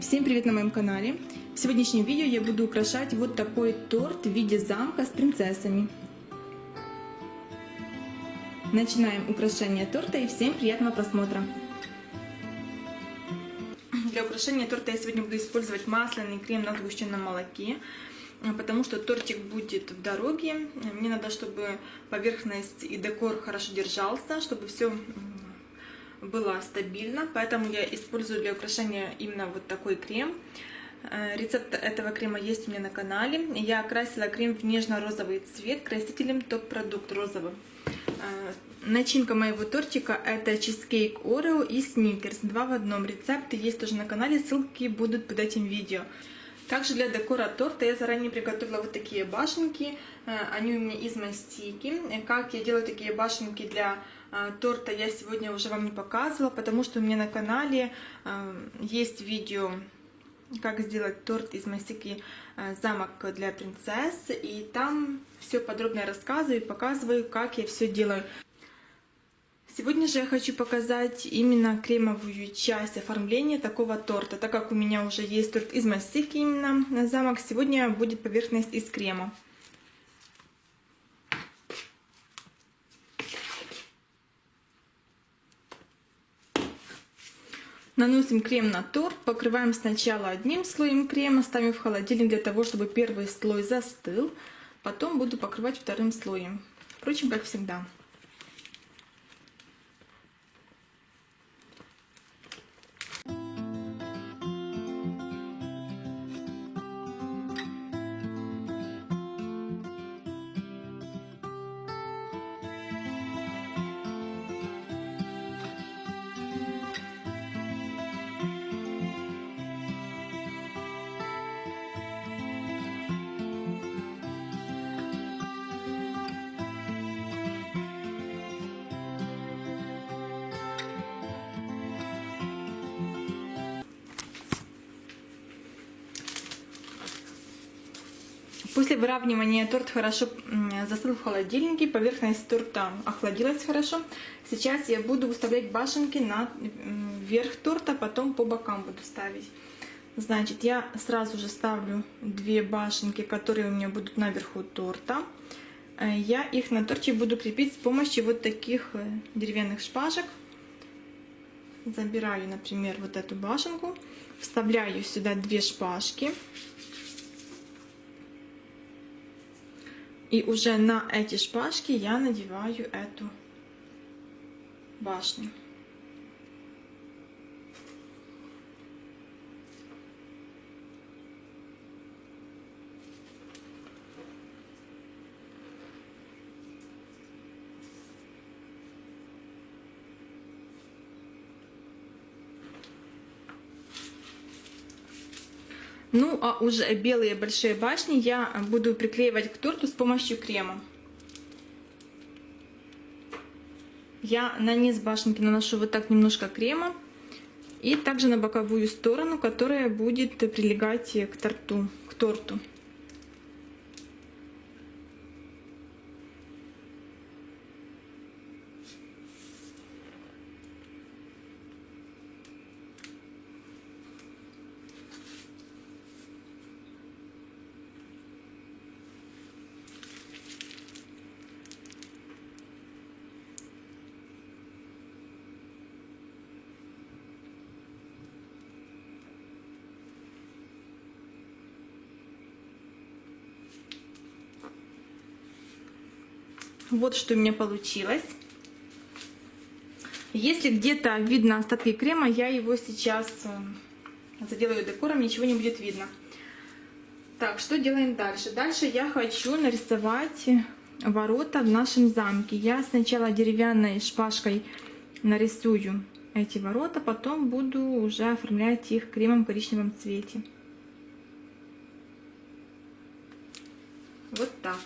Всем привет на моем канале! В сегодняшнем видео я буду украшать вот такой торт в виде замка с принцессами. Начинаем украшение торта и всем приятного просмотра! Для украшения торта я сегодня буду использовать масляный крем на сгущенном молоке, потому что тортик будет в дороге. Мне надо, чтобы поверхность и декор хорошо держался, чтобы все было стабильно, поэтому я использую для украшения именно вот такой крем. Э, рецепт этого крема есть у меня на канале. Я окрасила крем в нежно-розовый цвет красителем топ-продукт розовым. Э, начинка моего тортика это чизкейк Орео и сникерс. Два в одном. Рецепты есть тоже на канале, ссылки будут под этим видео. Также для декора торта я заранее приготовила вот такие башенки. Э, они у меня из мастики. Как я делаю такие башенки для торта, я сегодня уже вам не показывала, потому что у меня на канале э, есть видео, как сделать торт из мастики замок для принцесс. И там все подробно рассказываю и показываю, как я все делаю. Сегодня же я хочу показать именно кремовую часть оформления такого торта. Так как у меня уже есть торт из массивки именно на замок, сегодня будет поверхность из крема. Наносим крем на торт, покрываем сначала одним слоем крема, ставим в холодильник для того, чтобы первый слой застыл. Потом буду покрывать вторым слоем. Впрочем, как всегда. После выравнивания торт хорошо застыл в холодильнике, поверхность торта охладилась хорошо. Сейчас я буду выставлять башенки на верх торта, потом по бокам буду ставить. Значит, я сразу же ставлю две башенки, которые у меня будут наверху торта. Э, я их на торте буду крепить с помощью вот таких э, деревянных шпажек. Забираю, например, вот эту башенку, вставляю сюда две шпажки. И уже на эти шпажки я надеваю эту башню. Ну, а уже белые большие башни я буду приклеивать к торту с помощью крема. Я на низ башенки наношу вот так немножко крема. И также на боковую сторону, которая будет прилегать к торту. К торту. Вот что у меня получилось. Если где-то видно остатки крема, я его сейчас э, заделаю декором, ничего не будет видно. Так, что делаем дальше? Дальше я хочу нарисовать ворота в нашем замке. Я сначала деревянной шпажкой нарисую эти ворота, потом буду уже оформлять их кремом в коричневом цвете. Вот так.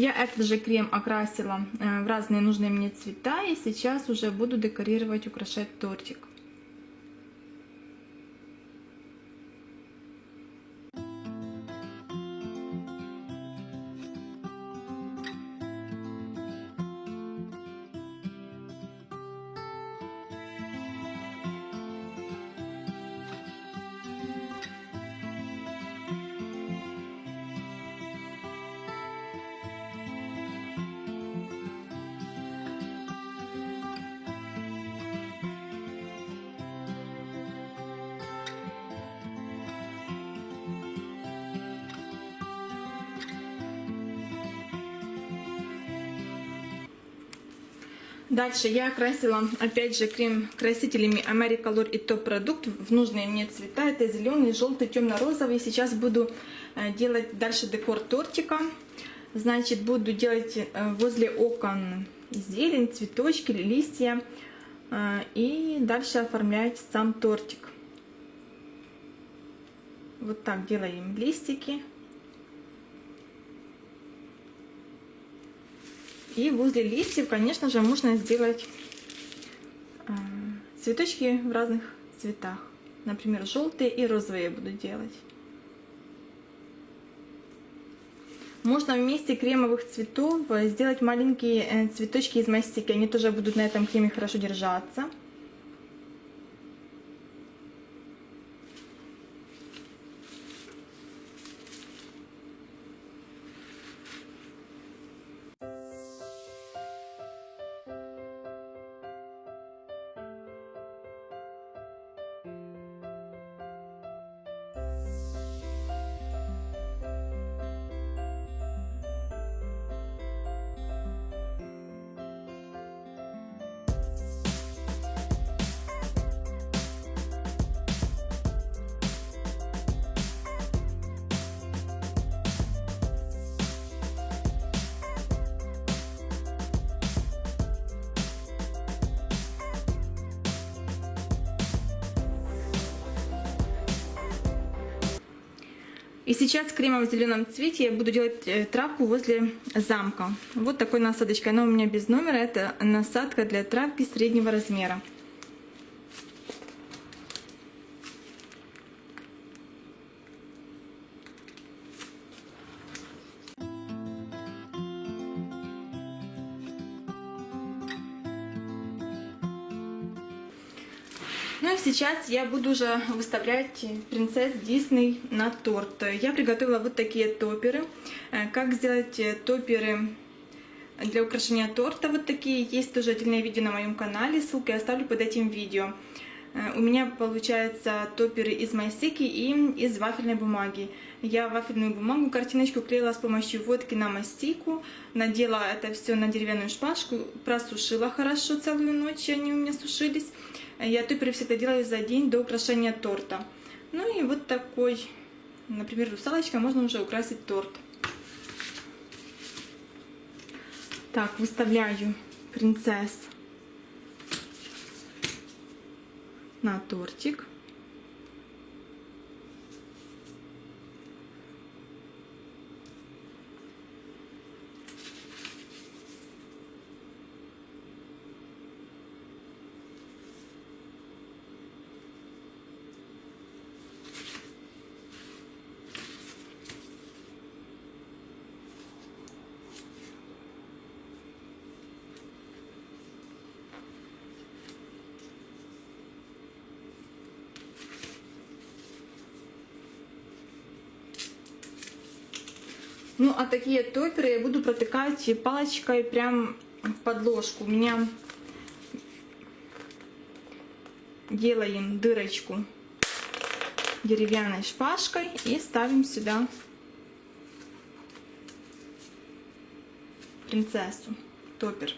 Я этот же крем окрасила э, в разные нужные мне цвета и сейчас уже буду декорировать, украшать тортик. Дальше я окрасила опять же крем красителями Americolor и топ продукт в нужные мне цвета. Это зеленый, желтый, темно-розовый. Сейчас буду э, делать дальше декор тортика. Значит, буду делать э, возле окон зелень, цветочки, листья. Э, и дальше оформлять сам тортик. Вот так делаем листики. И возле листьев, конечно же, можно сделать э, цветочки в разных цветах. Например, желтые и розовые я буду делать. Можно вместе кремовых цветов сделать маленькие э, цветочки из мастики. Они тоже будут на этом креме хорошо держаться. И сейчас в кремовом зеленом цвете я буду делать э, травку возле замка. Вот такой насадочкой. Она у меня без номера. Это насадка для травки среднего размера. Ну и сейчас я буду уже выставлять принцесс Дисней на торт. Я приготовила вот такие топеры. Э, как сделать топеры для украшения торта вот такие. Есть тоже отдельное видео на моем канале, ссылку я оставлю под этим видео. Э, у меня получаются топеры из майсики и из вафельной бумаги. Я вафельную бумагу, картиночку клеила с помощью водки на мастику, надела это все на деревянную шпажку, просушила хорошо целую ночь, они у меня сушились. Я туперы всегда делаю за день до украшения торта. Ну и вот такой, например, русалочка, можно уже украсить торт. Так, выставляю принцесс на тортик. Ну, а такие топеры я буду протыкать палочкой прям в подложку. У меня делаем дырочку деревянной шпажкой и ставим сюда принцессу, топер.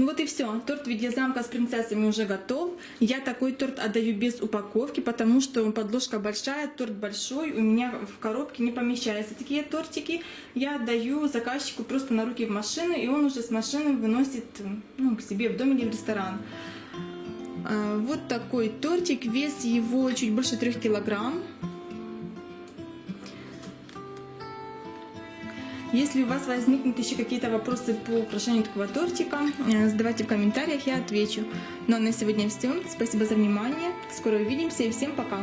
Ну вот и все. Торт в виде замка с принцессами уже готов. Я такой торт отдаю без упаковки, потому что подложка большая, торт большой, у меня в коробке не помещаются такие тортики. Я отдаю заказчику просто на руки в машину, и он уже с машины выносит ну, к себе в дом или в ресторан. А, вот такой тортик, вес его чуть больше 3 килограмм. Если у вас возникнут еще какие-то вопросы по украшению такого тортика, э, задавайте в комментариях, я отвечу. Ну а на сегодня все. Спасибо за внимание. Скоро увидимся и всем пока.